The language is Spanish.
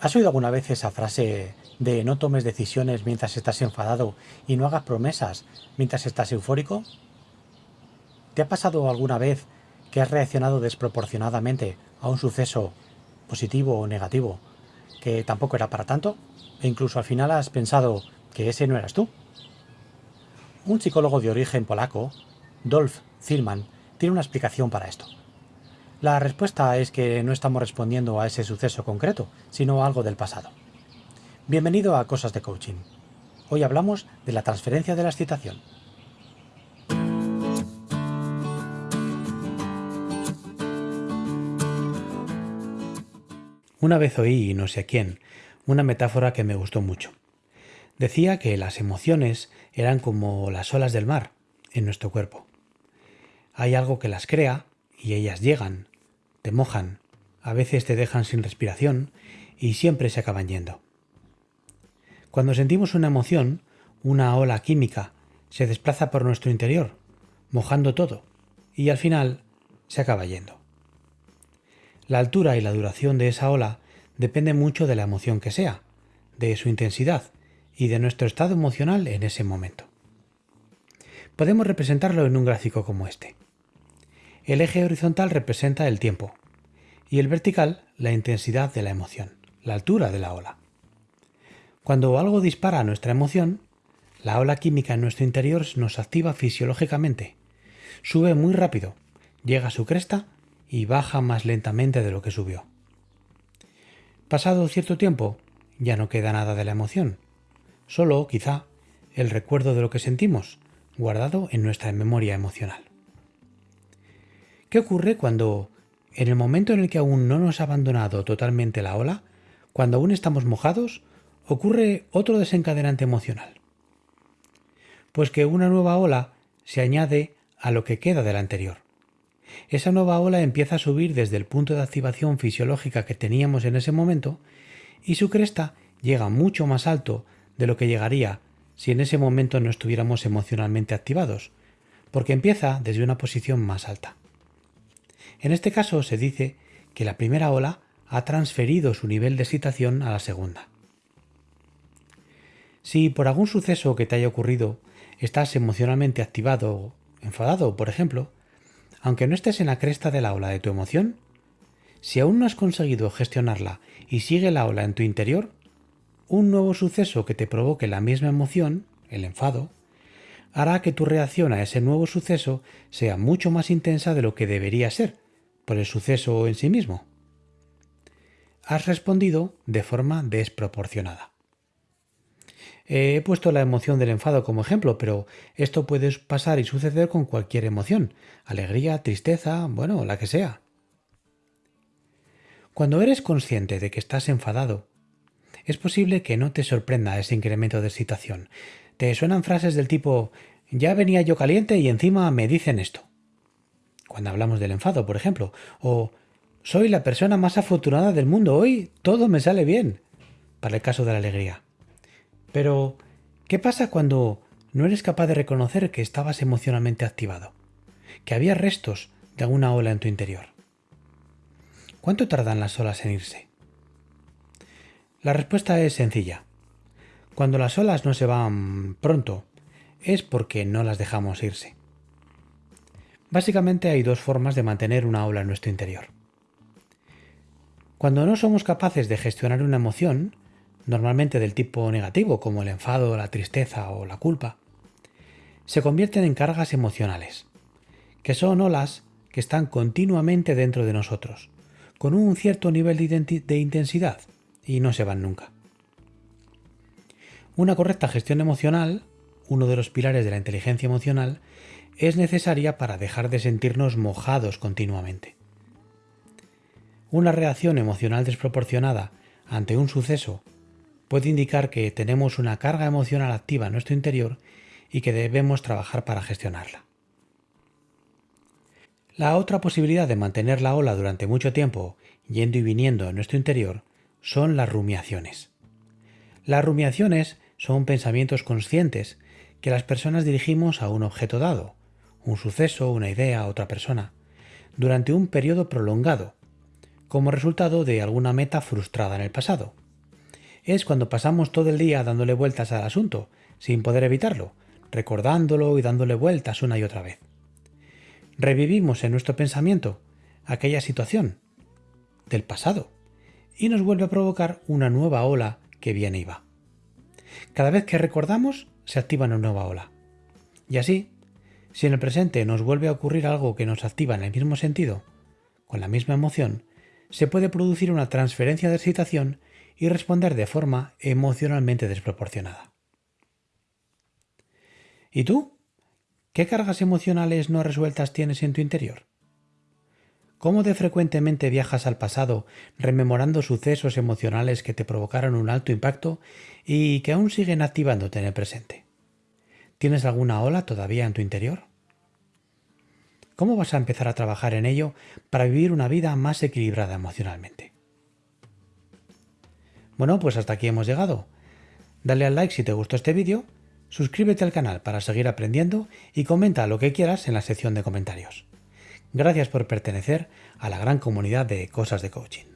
¿Has oído alguna vez esa frase de no tomes decisiones mientras estás enfadado y no hagas promesas mientras estás eufórico? ¿Te ha pasado alguna vez que has reaccionado desproporcionadamente a un suceso positivo o negativo que tampoco era para tanto? E incluso al final has pensado que ese no eras tú. Un psicólogo de origen polaco, Dolph Zillman, tiene una explicación para esto. La respuesta es que no estamos respondiendo a ese suceso concreto, sino a algo del pasado. Bienvenido a Cosas de Coaching. Hoy hablamos de la transferencia de la excitación. Una vez oí, no sé quién, una metáfora que me gustó mucho. Decía que las emociones eran como las olas del mar en nuestro cuerpo. Hay algo que las crea y ellas llegan, mojan, a veces te dejan sin respiración y siempre se acaban yendo. Cuando sentimos una emoción, una ola química se desplaza por nuestro interior, mojando todo, y al final se acaba yendo. La altura y la duración de esa ola depende mucho de la emoción que sea, de su intensidad y de nuestro estado emocional en ese momento. Podemos representarlo en un gráfico como este. El eje horizontal representa el tiempo y el vertical la intensidad de la emoción, la altura de la ola. Cuando algo dispara nuestra emoción, la ola química en nuestro interior nos activa fisiológicamente. Sube muy rápido, llega a su cresta y baja más lentamente de lo que subió. Pasado cierto tiempo, ya no queda nada de la emoción, solo, quizá, el recuerdo de lo que sentimos, guardado en nuestra memoria emocional. ¿Qué ocurre cuando, en el momento en el que aún no nos ha abandonado totalmente la ola, cuando aún estamos mojados, ocurre otro desencadenante emocional? Pues que una nueva ola se añade a lo que queda de la anterior. Esa nueva ola empieza a subir desde el punto de activación fisiológica que teníamos en ese momento y su cresta llega mucho más alto de lo que llegaría si en ese momento no estuviéramos emocionalmente activados, porque empieza desde una posición más alta. En este caso se dice que la primera ola ha transferido su nivel de excitación a la segunda. Si por algún suceso que te haya ocurrido estás emocionalmente activado enfadado, por ejemplo, aunque no estés en la cresta de la ola de tu emoción, si aún no has conseguido gestionarla y sigue la ola en tu interior, un nuevo suceso que te provoque la misma emoción, el enfado, hará que tu reacción a ese nuevo suceso sea mucho más intensa de lo que debería ser, por el suceso en sí mismo. Has respondido de forma desproporcionada. He puesto la emoción del enfado como ejemplo, pero esto puede pasar y suceder con cualquier emoción, alegría, tristeza, bueno, la que sea. Cuando eres consciente de que estás enfadado, es posible que no te sorprenda ese incremento de excitación. Te suenan frases del tipo ya venía yo caliente y encima me dicen esto cuando hablamos del enfado, por ejemplo, o soy la persona más afortunada del mundo, hoy todo me sale bien, para el caso de la alegría. Pero, ¿qué pasa cuando no eres capaz de reconocer que estabas emocionalmente activado? Que había restos de alguna ola en tu interior. ¿Cuánto tardan las olas en irse? La respuesta es sencilla. Cuando las olas no se van pronto, es porque no las dejamos irse. Básicamente hay dos formas de mantener una ola en nuestro interior. Cuando no somos capaces de gestionar una emoción, normalmente del tipo negativo como el enfado, la tristeza o la culpa, se convierten en cargas emocionales, que son olas que están continuamente dentro de nosotros, con un cierto nivel de, intensidad y no se van nunca. Una correcta gestión emocional, uno de los pilares de la inteligencia emocional, es necesaria para dejar de sentirnos mojados continuamente. Una reacción emocional desproporcionada ante un suceso puede indicar que tenemos una carga emocional activa en nuestro interior y que debemos trabajar para gestionarla. La otra posibilidad de mantener la ola durante mucho tiempo yendo y viniendo en nuestro interior son las rumiaciones. Las rumiaciones son pensamientos conscientes que las personas dirigimos a un objeto dado, un suceso, una idea, otra persona, durante un periodo prolongado, como resultado de alguna meta frustrada en el pasado, es cuando pasamos todo el día dándole vueltas al asunto, sin poder evitarlo, recordándolo y dándole vueltas una y otra vez. Revivimos en nuestro pensamiento aquella situación del pasado y nos vuelve a provocar una nueva ola que viene y va. Cada vez que recordamos, se activa una nueva ola. Y así, si en el presente nos vuelve a ocurrir algo que nos activa en el mismo sentido, con la misma emoción, se puede producir una transferencia de excitación y responder de forma emocionalmente desproporcionada. ¿Y tú? ¿Qué cargas emocionales no resueltas tienes en tu interior? ¿Cómo de frecuentemente viajas al pasado rememorando sucesos emocionales que te provocaron un alto impacto y que aún siguen activándote en el presente? ¿Tienes alguna ola todavía en tu interior? ¿Cómo vas a empezar a trabajar en ello para vivir una vida más equilibrada emocionalmente? Bueno, pues hasta aquí hemos llegado. Dale al like si te gustó este vídeo, suscríbete al canal para seguir aprendiendo y comenta lo que quieras en la sección de comentarios. Gracias por pertenecer a la gran comunidad de Cosas de Coaching.